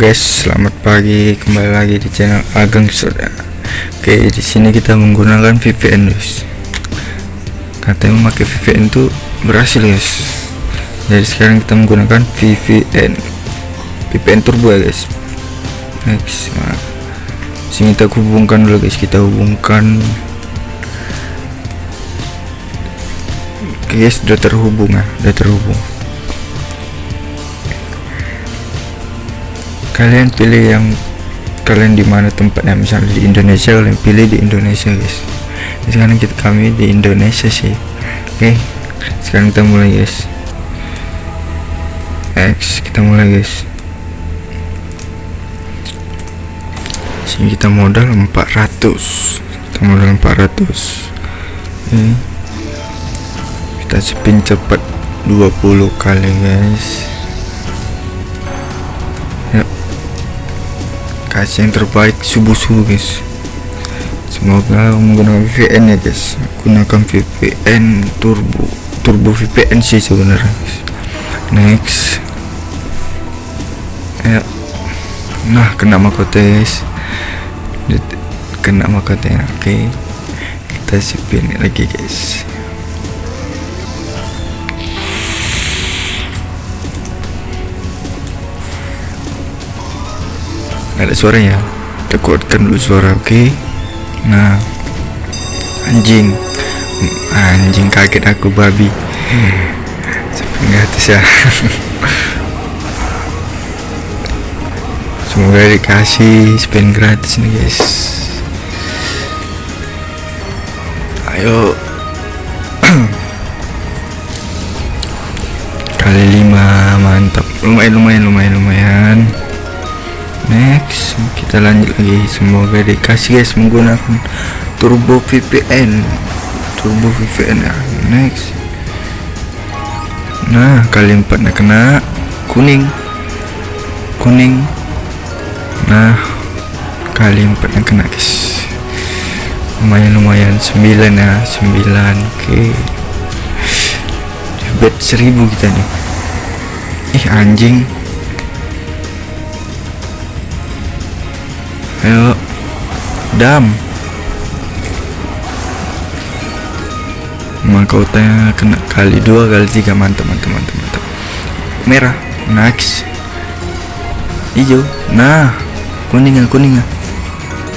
Guys, selamat pagi. Kembali lagi di channel Ageng Soda. Oke, di sini kita menggunakan VPN, guys. Katanya memakai VPN itu berhasil, guys. Jadi sekarang kita menggunakan VPN. VPN turbo ya, guys. Next. Nah, sini kita hubungkan dulu, guys. Kita hubungkan Oke, guys, sudah terhubung ya, sudah terhubung. Kalian pilih yang kalian di mana tempatnya misalnya di Indonesia kalian pilih di Indonesia guys. Sekarang kita kami di Indonesia sih. Oke sekarang kita mulai guys. X kita mulai guys. Sini kita modal 400 kita modal 400 oke. Kita spin cepat 20 kali guys kasih yang terbaik subuh-subuh guys. Semoga menggunakan VPN ya guys. Gunakan VPN turbo. Turbo VPN sih sebenarnya guys. Next. Ya. Nah kena mahkota guys. Kena mahkota oke. Okay. kita spin lagi guys ada suaranya kita kuatkan dulu suara oke? Okay? nah. Anjing. Anjing kaget aku babi. Sampai atas ya. Semoga dikasih spin gratis nih guys. Ayo. Kali lima mantap. Lumayan lumayan lumayan lumayan next kita lanjut lagi. Semoga dikasih guys menggunakan turbo VPN turbo VPN ya. Next. Nah kali empatnya kena kuning. Kuning. Nah kali empatnya kena guys. Lumayan lumayan. 9 ya 9 oke. Okay. bet 1000 kita nih ih anjing ayo. Dam. Mahkotanya kena kali dua kali tiga. Mantap mantap mantap mantap. Merah. Next hijau. Nah. Kuning kuning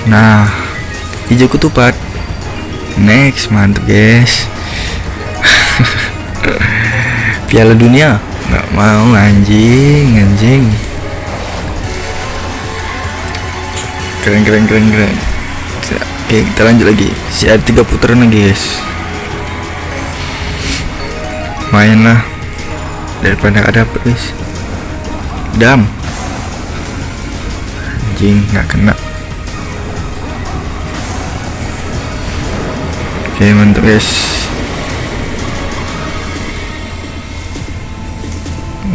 nah. Hijau ketupat. Next. Mantap guys. Piala dunia. Nggak mau anjing anjing keren keren keren keren. Oke kita lanjut lagi. Si ada tiga putaran lagi guys. Main lah. Daripada ada apa guys. Dam. Anjing nggak kena. Oke mantap guys.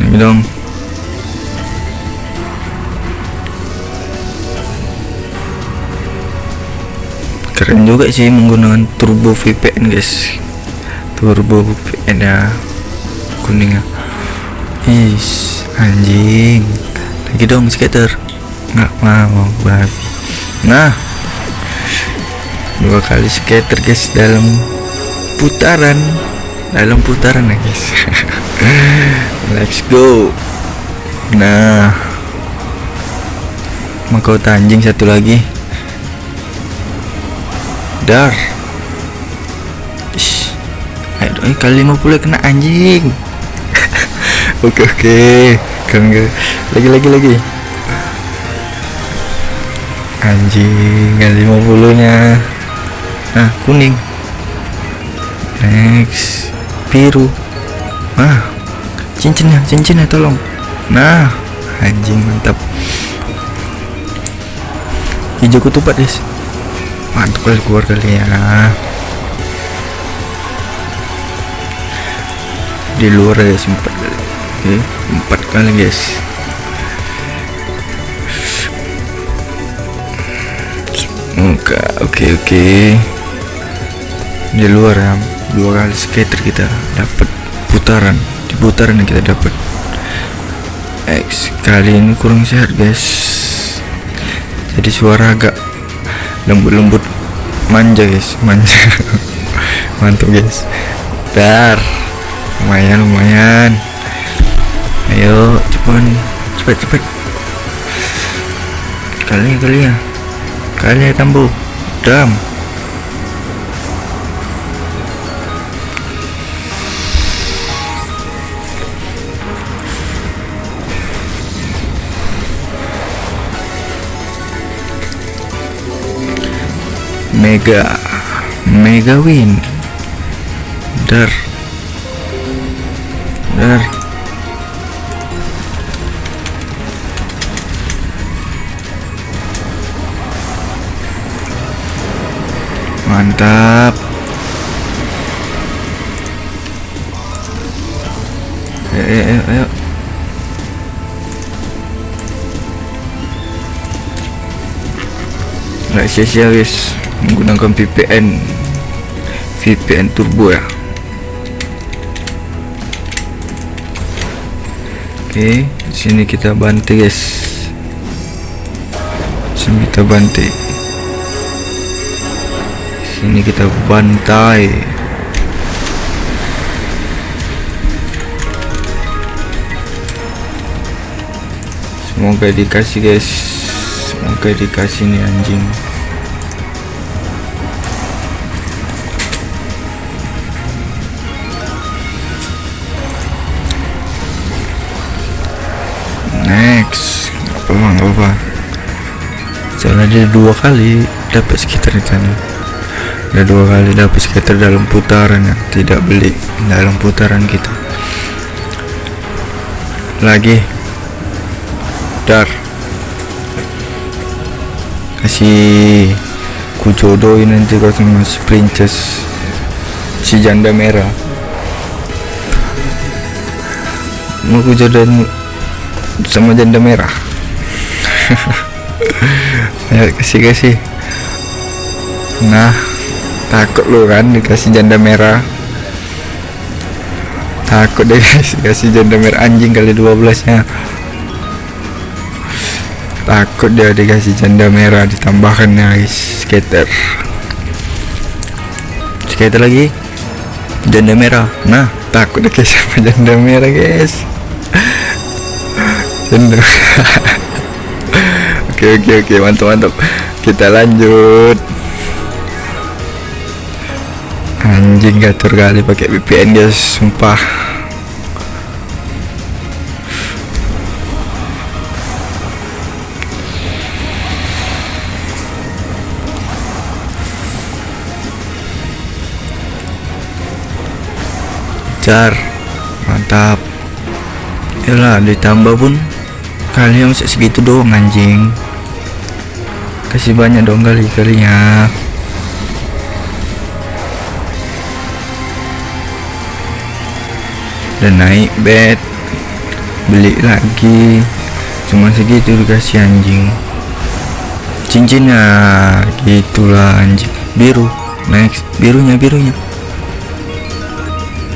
Ini dong keren juga sih menggunakan turbo VPN guys. Turbo VPN ya. Kuning ya. Is anjing. Lagi dong skater. Nggak mau babi. Nah. Dua kali skater guys dalam putaran. Dalam putaran ya guys. Let's go. Nah. Mahkota anjing satu lagi dar Ish. ayo eh, kali 50 kena anjing. Oke oke. Kan lagi lagi lagi. Anjing kali 50 nya nah kuning. Next. Biru. Ah cincinnya cincinnya tolong. Nah anjing mantap. Hijau ketupat guys mantap kali ya di luar guys empat kali empat kali guys. Oke oke oke. Di luar ya dua kali skater kita dapat putaran. Di putaran kita dapat. X kali ini kurang sehat guys. Jadi suara agak lembut-lembut manja guys. Manja. Mantap guys. Dar lumayan lumayan. Ayo cepat. Cepet cepet kali kali ya kali ya tambu. Dam Mega Mega win. Dar. Dar. Mantap. Ayo ayo ayo Nggak guys menggunakan VPN VPN turbo ya. Oke sini kita bantai guys. Sini kita bantai. Sini kita bantai. Semoga dikasih guys. Semoga dikasih nih anjing nggak apa soalnya dia dua kali dapat sekitar di sana. Ada dua kali dapat sekitar dalam putaran ya tidak beli dalam putaran kita. Lagi. Dar. Kasih ku jodohin nanti kau sama si princess. Si janda merah. Mau ku jodohin sama janda merah ayo kasih kasih. Nah takut lu kan dikasih janda merah. Takut deh guys kasih janda merah anjing kali 12 nya takut dia dikasih janda merah ditambahkan ya guys. Skater. Skater lagi. Janda merah. Nah takut dikasih sama janda merah guys. Janda oke oke oke. Mantap mantap. Kita lanjut. Anjing gatur kali pakai VPN guys. Sumpah. Jar. Mantap. Yalah ditambah pun kalian masih segitu doang anjing kasih banyak dong kali kalinya dan naik bed beli lagi. Cuma segitu dikasih anjing. Cincinnya gitulah anjing. Biru next birunya birunya.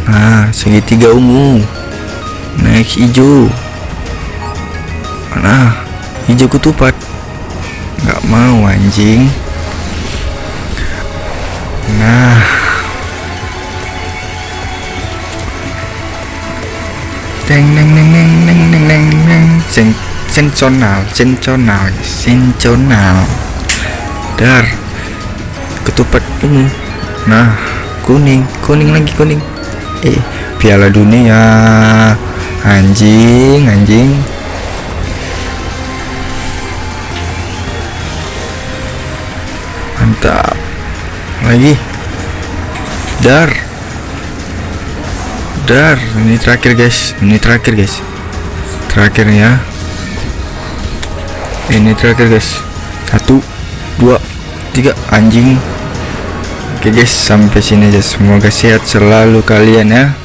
Nah segitiga ungu. Next hijau. Nah hijau ketupat nggak mau anjing. Nah. Deng neng neng neng neng neng neng neng. Sen sensional sensional sensional. Dar. Ketupat ini. Nah kuning kuning lagi kuning. Eh piala dunia. Anjing anjing mantap lagi. Dar. Dar ini terakhir guys. Ini terakhir guys. Terakhir ya. Ini terakhir guys. Satu dua tiga. Anjing. Oke guys. Sampai sini aja semoga sehat selalu kalian ya